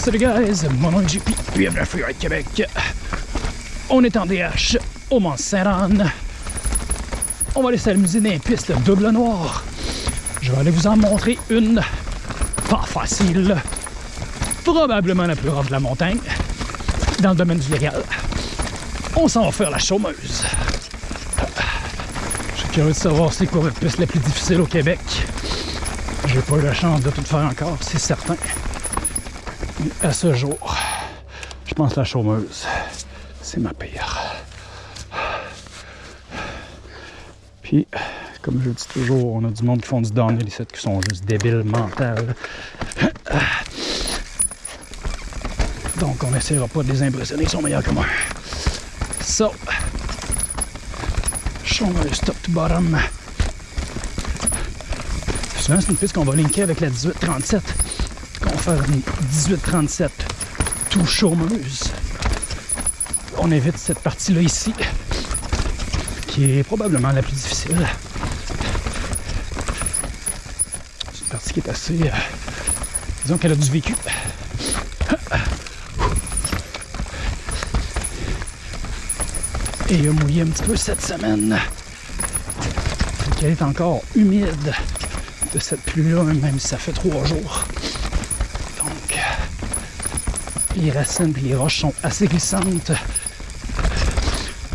Salut guys, mon nom est JP, bienvenue à Freeride Québec. On est en DH au Mont Saint-Anne. On va aller s'amuser dans les pistes double noir. Je vais aller vous en montrer une pas facile, probablement la plus rare de la montagne, dans le domaine du légal. On s'en va faire la chômeuse. Je suis curieux de savoir c'est quoi la piste la plus difficile au Québec. J'ai pas eu la chance de tout faire encore, c'est certain. À ce jour, je pense la chômeuse, c'est ma pire. Puis, comme je dis toujours, on a du monde qui font du downhill qui sont juste débiles mental. Donc, on n'essaiera pas de les impressionner, ils sont meilleurs que moi. So, chômeuse top to bottom. Souvent, c'est une piste qu'on va linker avec la 1837. Faire une 1837 tout chômeuse. On évite cette partie-là ici, qui est probablement la plus difficile. C'est une partie qui est assez... euh, disons qu'elle a du vécu. Et il a mouillé un petit peu cette semaine. Elle est encore humide de cette pluie-là, même si ça fait trois jours. Donc, les racines et les roches sont assez glissantes.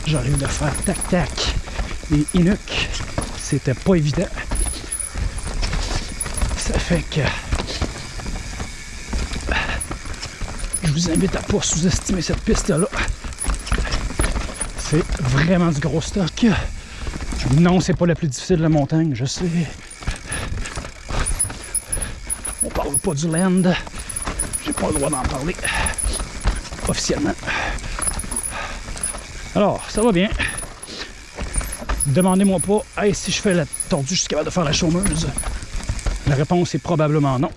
J'arrive de faire tac-tac les inuks. C'était pas évident. Ça fait que je vous invite à pas sous-estimer cette piste-là. C'est vraiment du gros stock. Non, c'est pas la plus difficile de la montagne, je sais. On parle pas du land. J'ai pas le droit d'en parler. Officiellement. Alors, ça va bien. Demandez-moi pas, hey, si je fais la tordue, je suis capable de faire la chômeuse. La réponse est probablement non.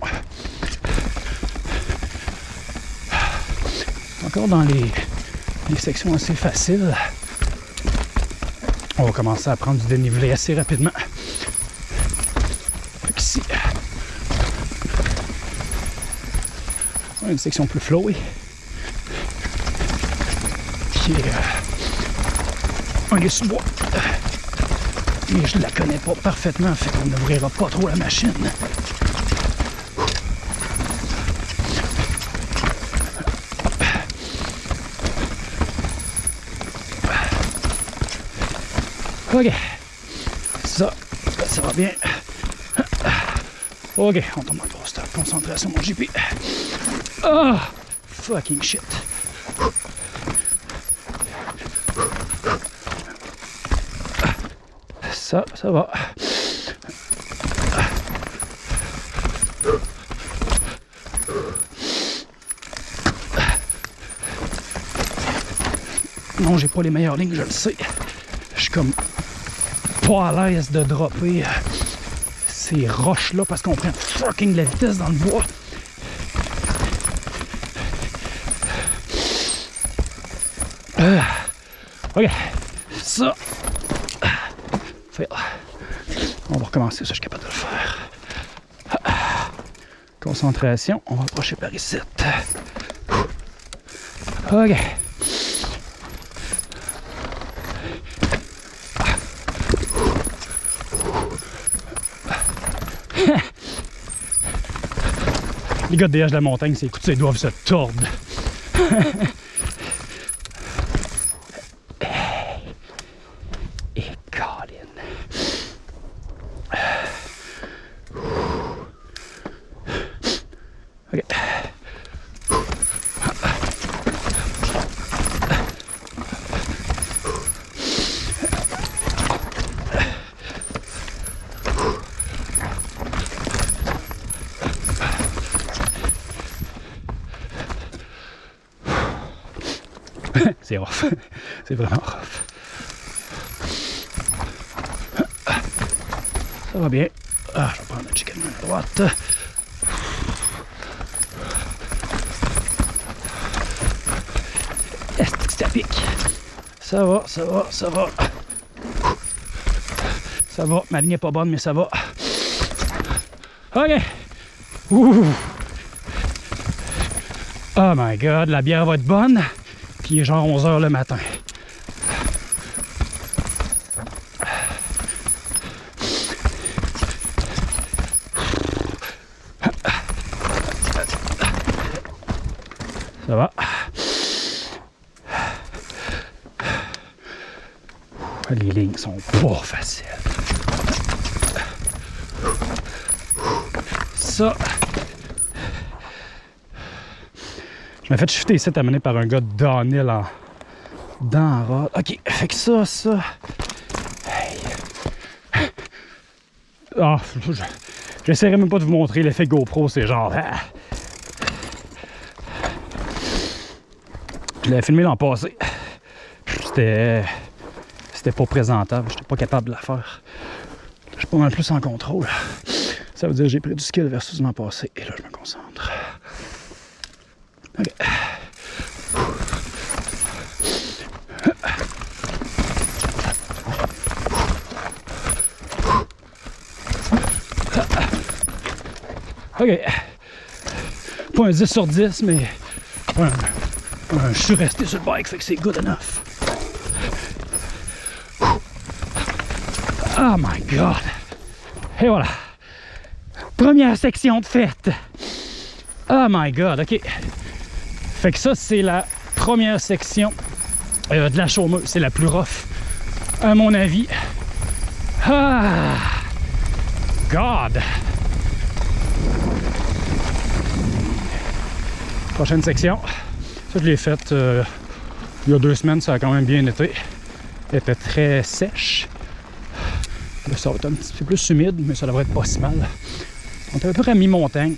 Encore dans les, les sections assez faciles. On va commencer à prendre du dénivelé assez rapidement. Fait qu'ici, on a une section plus flowy. Qui est euh, un sous-bois. Mais je la connais pas parfaitement, fait qu'on n'ouvrira pas trop la machine. Ok. Ça, ça va bien. Ok, on tombe en gros stop. Concentration, mon JP. Ah! fucking shit. Ça, ça va. Non, j'ai pas les meilleures lignes, je le sais. Je suis comme pas à l'aise de dropper ces roches-là parce qu'on prend fucking de la vitesse dans le bois. Ok, ça. On va recommencer, ça je suis capable de le faire. Concentration, on va approcher par ici. Ok. Les gars de DH de la montagne, c'est écoute, ils doivent se tordre. Et Colin. Ok. C'est rough. C'est vraiment rough. Ça va bien. Ah, je vais prendre le chicken à droite. Est-ce que à pic? Ça va, ça va, ça va. Ça va. Ma ligne est pas bonne, mais ça va. OK. Ouh. Oh my god, la bière va être bonne. Puis il est genre 11h le matin. Ça va? Les lignes sont pas faciles. Ça. Je m'ai fait shifter ici à mener par un gars de downhill en. Dans rod. Ok, fait que ça, ça. Hey. Ah, je- j'essaierai même pas de vous montrer l'effet GoPro, c'est genre. ah. Je l'avais filmé l'an passé. C'était. C'était pas présentable. J'étais pas capable de la faire. Je suis pas mal plus en contrôle. Ça veut dire que j'ai pris du skill versus l'an passé. Et là, je me concentre. OK. OK. Pas un 10 sur 10, mais je suis resté sur le bike, fait que c'est good enough. Oh my god! Et voilà. Première section de fête. Oh my god, ok. Fait que ça, c'est la première section euh, de la chômeuse. C'est la plus rough, à mon avis. Ah! God! Prochaine section. Ça, je l'ai faite euh, il y a deux semaines. Ça a quand même bien été. Elle était très sèche. Là, ça va être un petit peu plus humide, mais ça devrait être pas si mal. On est à peu près à mi-montagne.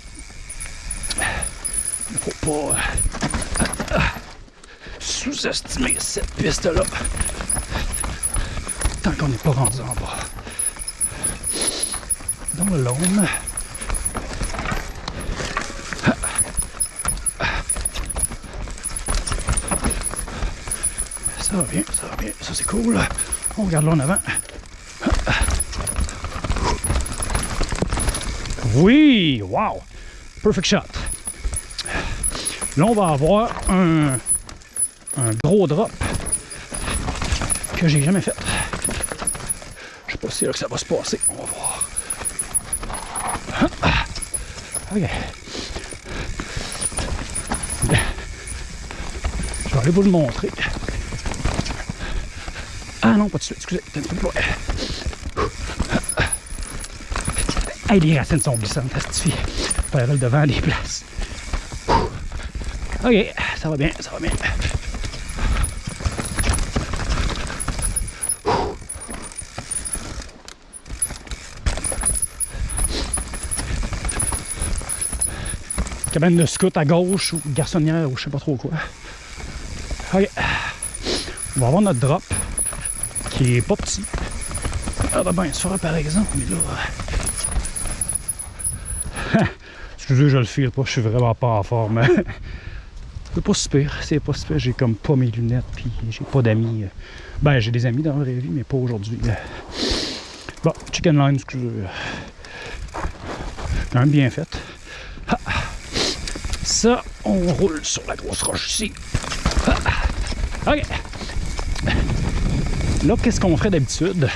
Faut pas euh, sous-estimer cette piste-là. Tant qu'on n'est pas rendu en bas. Dans le l'ombre. Ça va bien, ça va bien. Ça, c'est cool. On regarde là en avant. Oui! Wow! Perfect shot. Là, on va avoir un, gros drop que j'ai jamais fait. Je sais pas si là que ça va se passer. On va voir. Ah. OK. Je vais aller vous le montrer. Ah non, pas de suite, excusez. Plus. Hey, les racines sont glissantes, testifie. Faire le devant des places. OK, ça va bien, ça va bien. Cabane de scout à gauche ou garçonnière ou je sais pas trop quoi. OK. On va avoir notre drop qui est pas petit. Ah bah ben, se fera par exemple, mais là. Excusez, je le file pas, je suis vraiment pas en forme. C'est pas super, c'est pas super. J'ai comme pas mes lunettes, puis j'ai pas d'amis. Ben, j'ai des amis dans la vraie vie, mais pas aujourd'hui. Bon, chicken line, excusez. Quand même bien fait. Ah. Ça, on roule sur la grosse roche ici. Ah. OK. Là, qu'est-ce qu'on ferait d'habitude?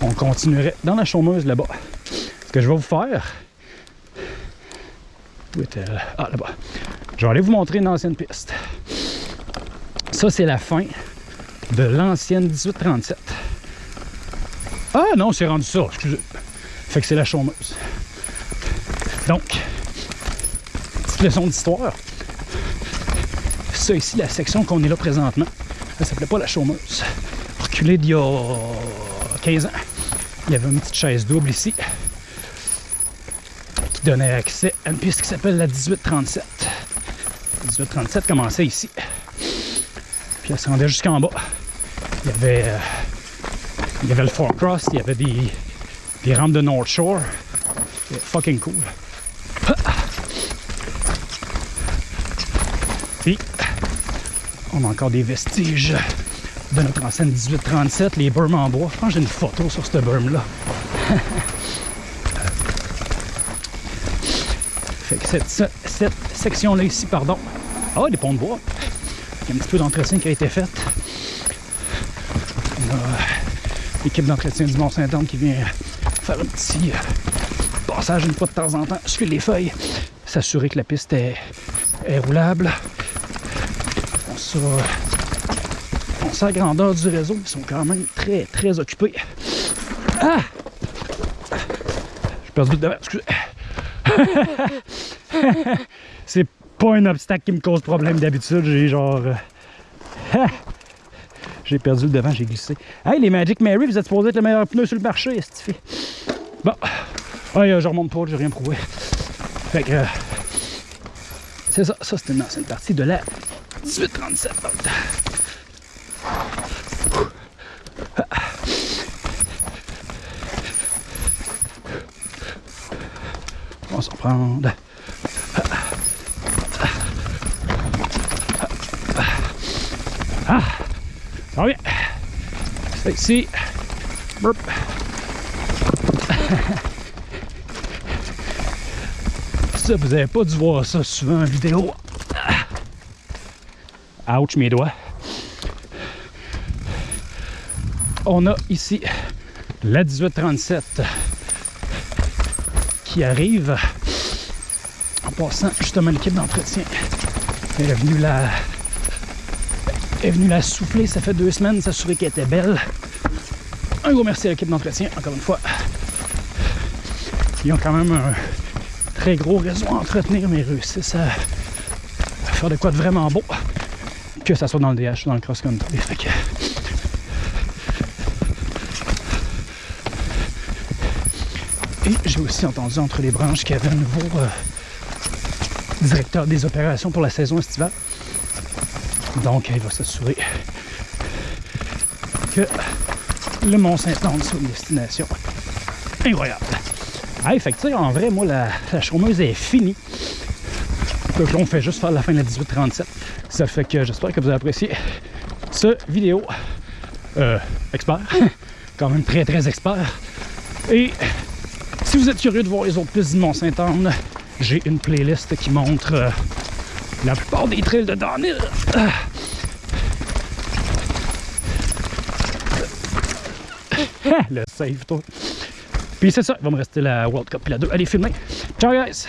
On continuerait dans la chômeuse là-bas. Ce que je vais vous faire, où est-elle? Ah, là-bas. Je vais aller vous montrer une ancienne piste. Ça, c'est la fin de l'ancienne 1837. Ah non, c'est rendu ça, excusez. Fait que c'est la chômeuse. Donc, petite leçon d'histoire. Ça ici, la section qu'on est là présentement, elle s'appelait pas la chômeuse. Reculé d'il y a 15 ans. Il y avait une petite chaise double ici qui donnait accès à une piste qui s'appelle la 1837. La 1837 commençait ici. Puis elle se rendait jusqu'en bas. Il y avait, euh, il y avait le Fort Cross, il y avait des, des rampes de North Shore. Fucking cool. Puis, on a encore des vestiges de notre ancienne 1837, les bermes en bois. Je pense que j'ai une photo sur cette berme-là. Fait que cette, cette section-là ici, pardon, Ah, des ponts de bois. Il y a un petit peu d'entretien qui a été fait. On a l'équipe d'entretien du Mont-Saint-Anne qui vient faire un petit euh, passage une fois de temps en temps sur les feuilles, s'assurer que la piste est, roulable. On sait, on sait la grandeur du réseau, ils sont quand même très très occupés. Ah! J'ai perdu le devant, excusez. C'est pas un obstacle qui me cause problème d'habitude, j'ai genre... euh, J'ai perdu le devant, j'ai glissé. Hey, les Magic Mary, vous êtes supposé être le meilleur pneu sur le marché, est-ce Bon. Euh, je remonte pas, j'ai rien prouvé. Fait que. euh, c'est ça, ça c'était une ancienne partie de la 1837. On s'en prendre. Ah! Ça va bien. C'est ici. Ça, vous avez pas dû voir ça souvent en vidéo. Ouch, mes doigts. On a ici la 1837 qui arrive en passant justement l'équipe d'entretien. Elle est venue la est venue la souffler, ça fait deux semaines, s'assurer qu'elle était belle. Un gros merci à l'équipe d'entretien, encore une fois. Ils ont quand même un très gros réseau à entretenir, mais ils réussissent à, faire de quoi de vraiment beau. Que ça soit dans le DH ou dans le cross-country. Et j'ai aussi entendu entre les branches qu'il y avait un nouveau euh, directeur des opérations pour la saison estivale. Donc, il va s'assurer que le Mont-Saint-Anne soit une destination incroyable. Sais, en vrai, moi, la, la est finie. Donc là, on fait juste faire la fin de la 1837. Ça fait que j'espère que vous avez apprécié ce vidéo. Euh, expert. Quand même très, très expert. Et si vous êtes curieux de voir les autres pistes du Mont-Saint-Anne, j'ai une playlist qui montre euh, la plupart des trails de Downhill. Le save, toi. Puis c'est ça, il va me rester la World Cup puis la 2. Allez, filmer. Ciao, guys!